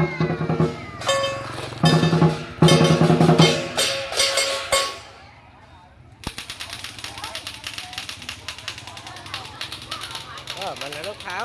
เออมันแล้วรองเท้า